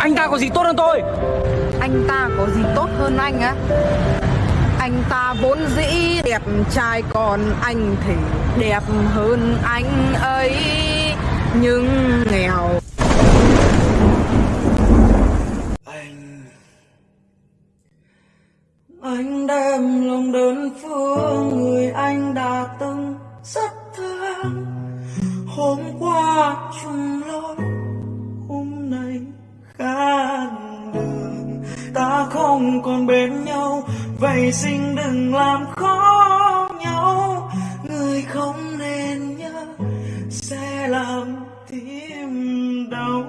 Anh ta có gì tốt hơn tôi? Anh ta có gì tốt hơn anh á? Anh ta vốn dĩ đẹp trai còn anh thì đẹp hơn anh ấy. Nhưng nghèo. Anh anh đem lòng đơn phương người anh đã từng rất thương. Hôm qua chung không còn bên nhau. Vậy xin đừng làm khó nhau. Người không nên nhớ, sẽ làm tim đau.